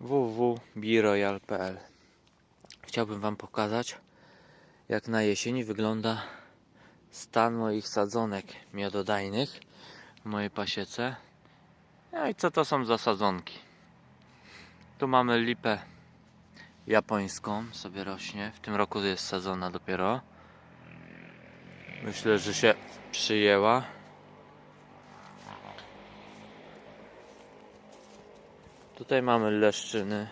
www.biroyal.pl Chciałbym Wam pokazać jak na jesieni wygląda stan moich sadzonek miododajnych w mojej pasiece. No i co to są za sadzonki? Tu mamy lipę japońską, sobie rośnie. W tym roku jest sadzona dopiero. Myślę, że się przyjęła. Tutaj mamy leszczyny.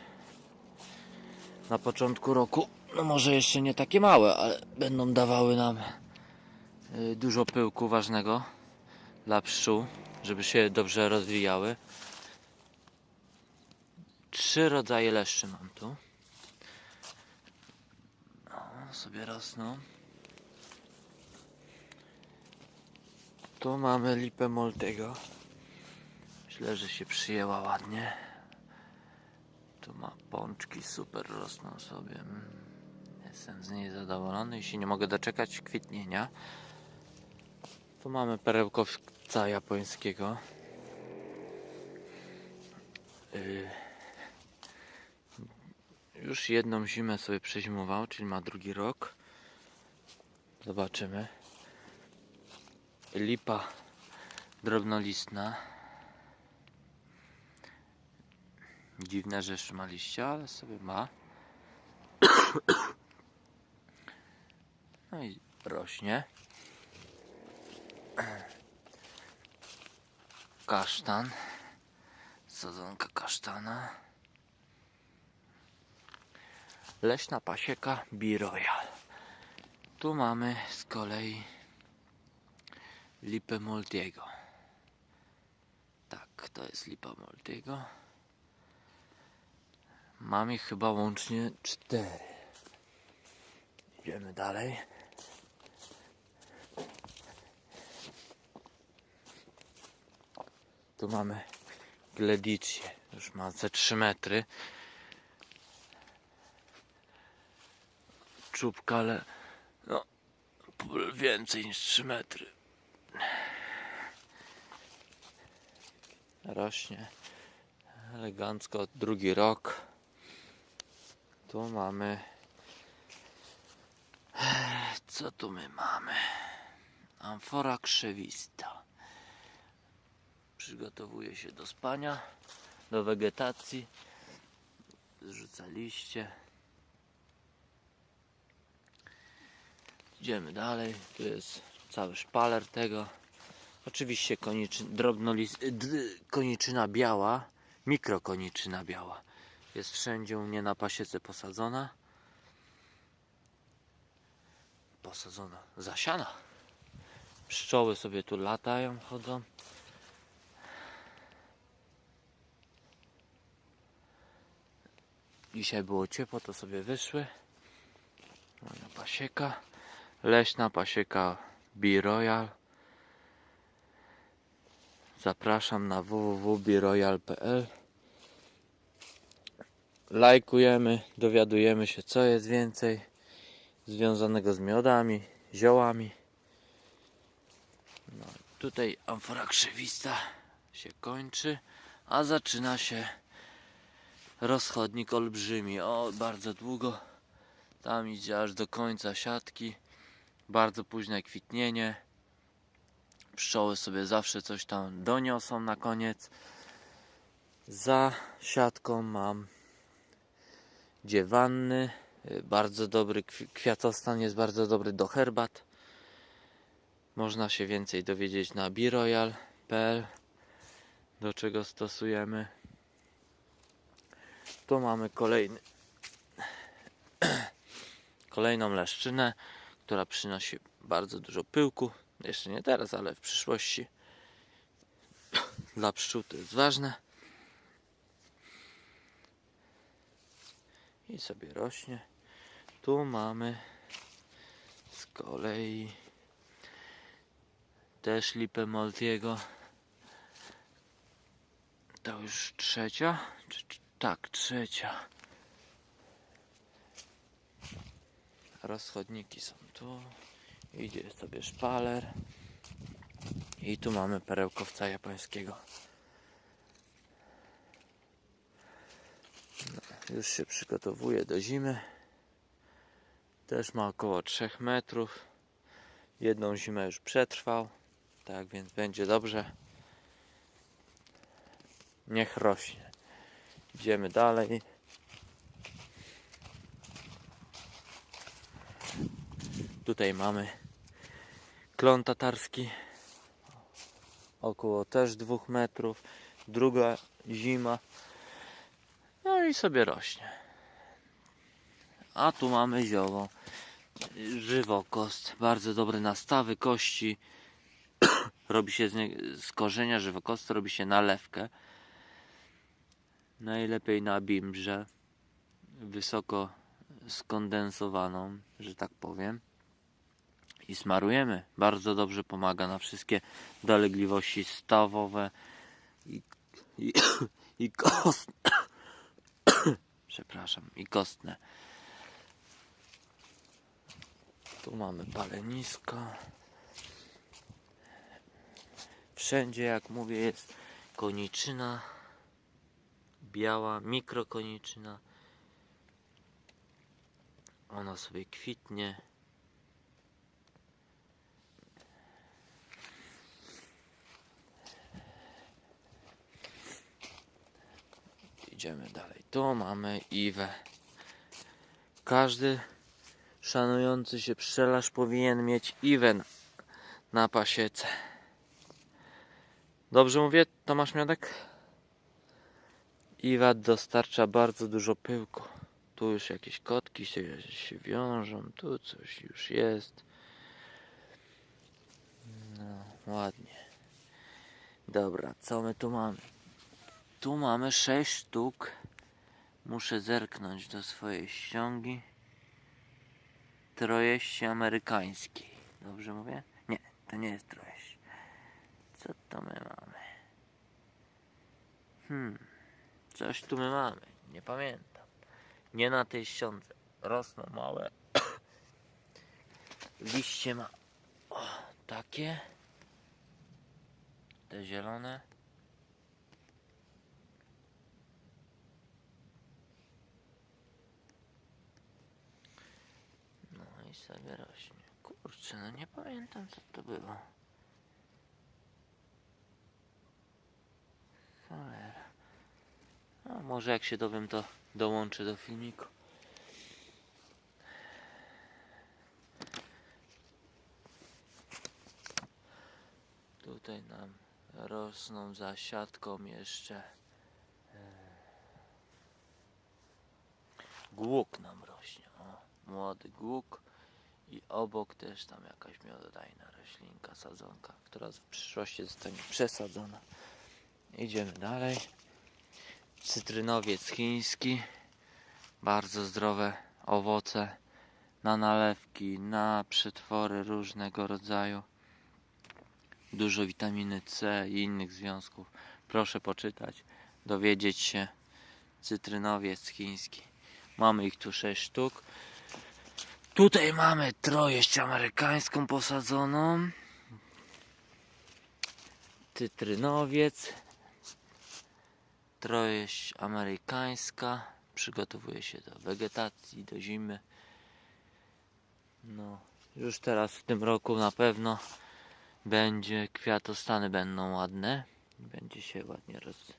Na początku roku, no może jeszcze nie takie małe, ale będą dawały nam y, dużo pyłku ważnego dla pszczół, żeby się dobrze rozwijały. Trzy rodzaje leszczy mam tu. O, sobie rosną. Tu mamy lipę Moltego. Myślę, że się przyjęła ładnie. Tu ma pączki, super rosną sobie. Jestem z niej zadowolony i się nie mogę doczekać kwitnienia. Tu mamy perełkowca japońskiego. Yy. Już jedną zimę sobie przezimował, czyli ma drugi rok. Zobaczymy. Lipa drobnolistna. Dziwne, że jeszcze ma ale sobie ma. No i rośnie. Kasztan. Sadzonka kasztana. Leśna pasieka Biroyal. Tu mamy z kolei lipę Moltiego. Tak, to jest lipa Moltiego. Mam ich chyba łącznie cztery. Idziemy dalej. Tu mamy Gledicję. Już ma ze 3 metry. Czubka, ale no więcej niż 3 metry. Rośnie elegancko drugi rok. Tu mamy. Co tu my mamy? Amfora krzewista. Przygotowuje się do spania, do wegetacji. Zrzuca liście. Idziemy dalej. Tu jest cały szpaler tego. Oczywiście koniczy, drobnolis, d, koniczyna biała, mikrokoniczyna biała. Jest wszędzie u mnie na pasiece posadzona. Posadzona, zasiana. Pszczoły sobie tu latają, chodzą. Dzisiaj było ciepło, to sobie wyszły. Moja pasieka. Leśna pasieka B-Royal. Zapraszam na www.biroyal.pl Lajkujemy, dowiadujemy się co jest więcej związanego z miodami, ziołami. No, tutaj amfora krzewista się kończy, a zaczyna się rozchodnik olbrzymi. O, bardzo długo. Tam idzie aż do końca siatki. Bardzo późne kwitnienie. Pszczoły sobie zawsze coś tam doniosą na koniec. Za siatką mam dziewanny. Y, Bardzo dobry kwi- kwiatostan, jest bardzo dobry do herbat. Można się więcej dowiedzieć na biroyal.pl do czego stosujemy. Tu mamy kolejny kolejną leszczynę, która przynosi bardzo dużo pyłku. Jeszcze nie teraz, ale w przyszłości. Dla pszczół to jest ważne. I sobie rośnie. Tu mamy z kolei też lipę Moltiego. To już trzecia? Czy, czy, tak, trzecia. Rozchodniki są tu. Idzie sobie szpaler. I tu mamy perełkowca japońskiego. Już się przygotowuje do zimy. Też ma około 3 metrów. Jedną zimę już przetrwał. Tak więc będzie dobrze. Niech rośnie. Idziemy dalej. Tutaj mamy klon tatarski. Około też dwóch metrów. Druga zima. No i sobie rośnie. A tu mamy zioło. Żywokost. Bardzo dobre nastawy kości. robi się z, nie, z korzenia żywokostu robi się nalewkę. Najlepiej na bimbrze. Wysoko skondensowaną, że tak powiem. I smarujemy. Bardzo dobrze pomaga na wszystkie dolegliwości stawowe i, i, i kostne. Przepraszam, i kostne. Tu mamy palenisko. Wszędzie, jak mówię, jest koniczyna. Biała, mikrokoniczyna. Ona sobie kwitnie. Idziemy dalej. Tu mamy Iwę. Każdy szanujący się pszczelarz powinien mieć Iwę na, pasiece. Dobrze mówię, Tomasz Miodek? Iwa dostarcza bardzo dużo pyłku. Tu już jakieś kotki się, się wiążą, tu coś już jest. No, ładnie. Dobra, co my tu mamy? Tu mamy 6 sztuk. Muszę zerknąć do swojej ściągi. Trojeści amerykańskiej. Dobrze mówię? Nie, to nie jest trojeść. Co to my mamy? Hmm, coś tu my mamy. Nie pamiętam. Nie na tej ściądze. Rosną małe. Liście ma o, takie. Te zielone. No i sobie rośnie. Kurczę, no nie pamiętam co to było. Cholera. A może jak się dowiem to dołączę do filmiku. Tutaj nam rosną za siatką jeszcze e, głuk nam rośnie. O, młody głuk i obok też tam jakaś miododajna roślinka, sadzonka, która w przyszłości zostanie przesadzona. Idziemy dalej. Cytrynowiec chiński. Bardzo zdrowe owoce na nalewki, na przetwory różnego rodzaju. Dużo witaminy C i innych związków. Proszę poczytać, dowiedzieć się. Cytrynowiec chiński. Mamy ich tu 6 sztuk. Tutaj mamy trojeść amerykańską posadzoną. Cytrynowiec. Trojeść amerykańska. Przygotowuje się do wegetacji, do zimy. No, już teraz w tym roku na pewno będzie, kwiatostany będą ładne. Będzie się ładnie roz...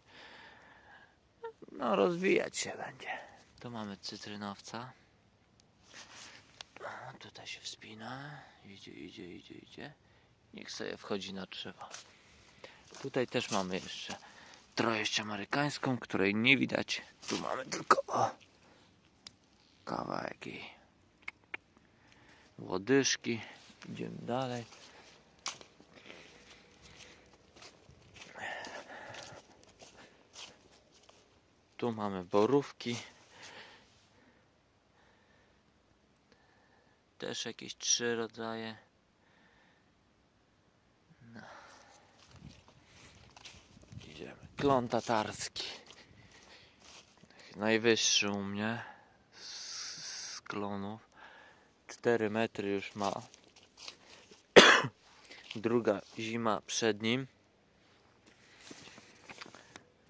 no, rozwijać się będzie. Tu mamy cytrynowca. O, tutaj się wspina. Idzie, idzie, idzie, idzie. Niech sobie wchodzi na drzewo. Tutaj też mamy jeszcze trojeść amerykańską, której nie widać. Tu mamy tylko o, kawałek jej łodyżki. Idziemy dalej. Tu mamy borówki. Też jakieś trzy rodzaje. No. Idziemy. Klon tatarski. Najwyższy u mnie z, z klonów. 4 metry już ma. Druga zima przed nim.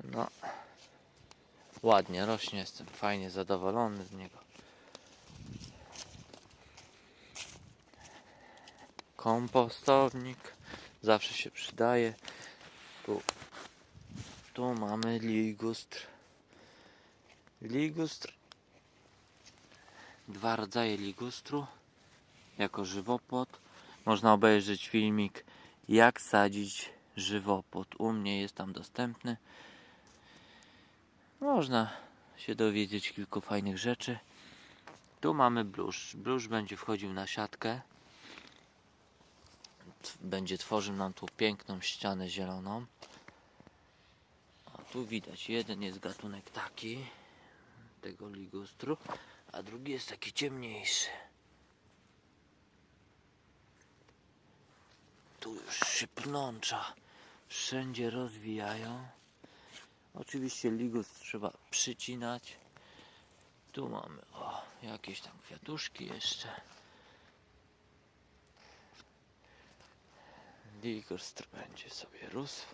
No. ładnie rośnie, jestem fajnie zadowolony z niego. Kompostownik zawsze się przydaje. Tu, tu mamy ligustr. Ligustr. Dwa rodzaje ligustru jako żywopłot. Można obejrzeć filmik jak sadzić żywopłot. U mnie jest tam dostępny. Można się dowiedzieć kilku fajnych rzeczy. Tu mamy bluszcz. Bluszcz będzie wchodził na siatkę. Będzie tworzył nam tu piękną ścianę zieloną. A tu widać, jeden jest gatunek taki, tego ligustru, a drugi jest taki ciemniejszy. Tu już się pnącza wszędzie rozwijają. Oczywiście ligust trzeba przycinać. Tu mamy o, jakieś tam kwiatuszki jeszcze. Ligustr będzie sobie rósł.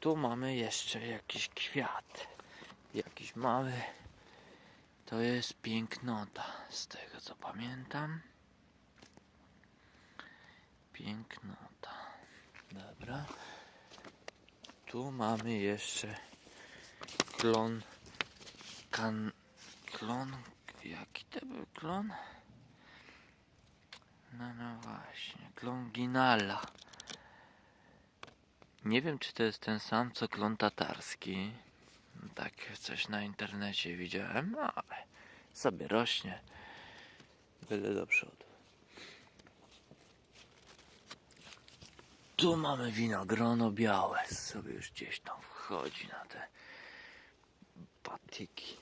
Tu mamy jeszcze jakiś kwiat. Jakiś mały. To jest pięknota, z tego co pamiętam. Pięknota. Dobra. Tu mamy jeszcze klon. Kan. Klon. Jaki to był klon? No, no właśnie. Klon Ginala. Nie wiem, czy to jest ten sam, co klon tatarski. Tak, coś na internecie widziałem, no ale sobie rośnie. Byle do przodu. Tu mamy winogrono białe. Sobie już gdzieś tam wchodzi na te patyki.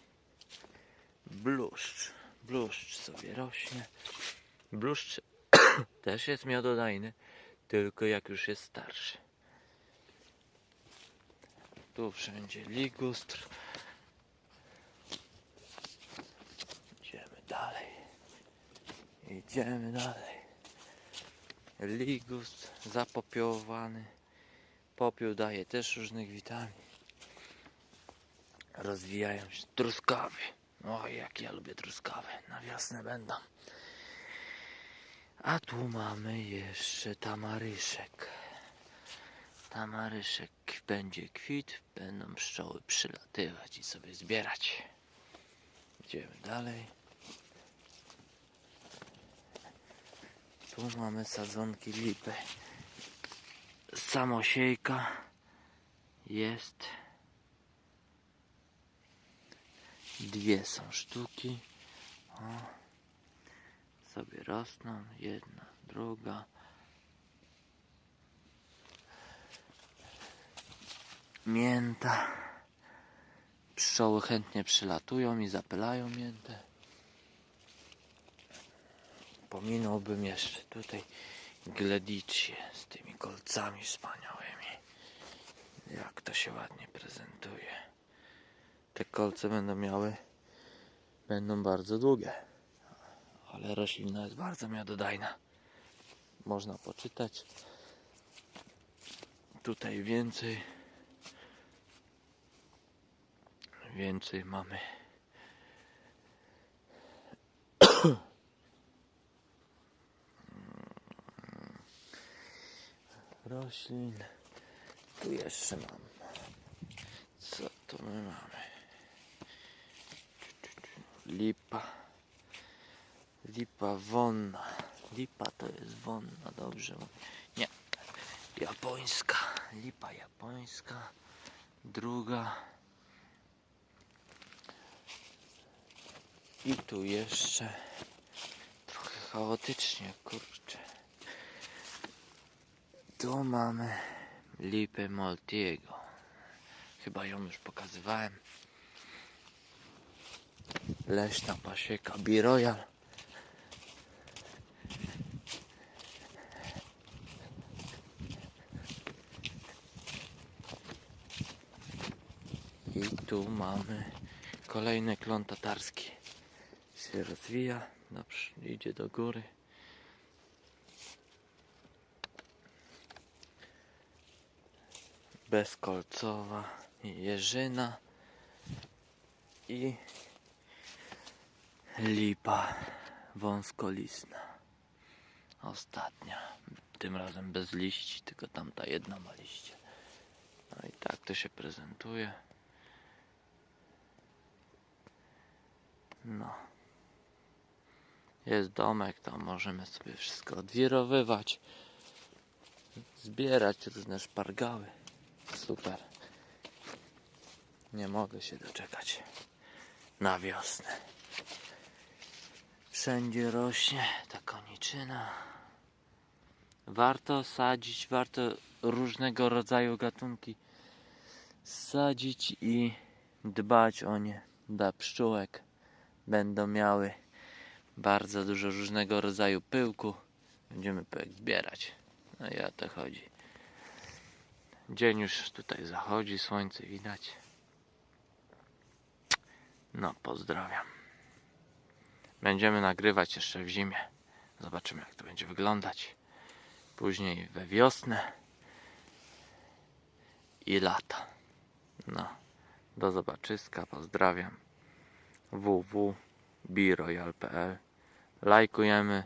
Bluszcz. Bluszcz sobie rośnie. Bluszcz też jest miododajny, tylko jak już jest starszy. Tu wszędzie ligustr. Idziemy dalej. Idziemy dalej. Ligust zapopiołowany. Popiół daje też różnych witamin. Rozwijają się truskawy. O, jak ja lubię truskawy. Na wiosnę będą. A tu mamy jeszcze tamaryszek. Tamaryszek będzie kwit, będą pszczoły przylatywać i sobie zbierać. Idziemy dalej. Tu mamy sadzonki lipy. Samosiejka jest. Dwie są sztuki. O. Sobie rosną. Jedna, druga. Mięta. Pszczoły chętnie przylatują i zapylają miętę. Pominąłbym jeszcze tutaj gledicję z tymi kolcami wspaniałymi. Jak to się ładnie prezentuje. Te kolce będą miały, będą bardzo długie, ale roślina jest bardzo miododajna. Można poczytać. Tutaj więcej. Więcej mamy. roślin. Tu jeszcze mam. Co tu my mamy? Lipa. Lipa wonna. Lipa to jest wonna, dobrze. Nie. Japońska. Lipa japońska. Druga. I tu jeszcze trochę chaotycznie, kurczę. Tu mamy lipę Maltiego. Chyba ją już pokazywałem. Leśna pasieka Biroyal. I tu mamy kolejny klon tatarski. Się rozwija, dobrze, idzie do góry. bezkolcowa jeżyna. i lipa wąskolisna. Ostatnia. Tym razem bez liści, tylko tamta jedna ma liście. No i tak to się prezentuje. No. Jest domek, tam możemy sobie wszystko odwirowywać, zbierać różne szpargały. Super. Nie mogę się doczekać na wiosnę. Wszędzie rośnie ta koniczyna. Warto sadzić, warto różnego rodzaju gatunki sadzić i dbać o nie dla pszczółek. Będą miały bardzo dużo różnego rodzaju pyłku. Będziemy pyłek zbierać. No i o to chodzi. Dzień już tutaj zachodzi, słońce widać. No, pozdrawiam. Będziemy nagrywać jeszcze w zimie. Zobaczymy, jak to będzie wyglądać. Później we wiosnę i lata. No, do zobaczyska, pozdrawiam. www.biroyal.pl Lajkujemy.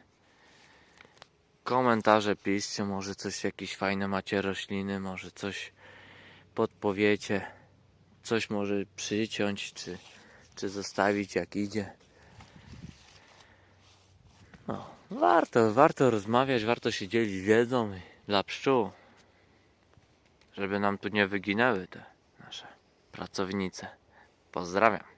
Komentarze piszcie, może coś, jakieś fajne macie rośliny, może coś podpowiecie, coś może przyciąć, czy, czy zostawić jak idzie. No, warto, warto rozmawiać, warto się dzielić wiedzą dla pszczół, żeby nam tu nie wyginęły te nasze pracownice. Pozdrawiam.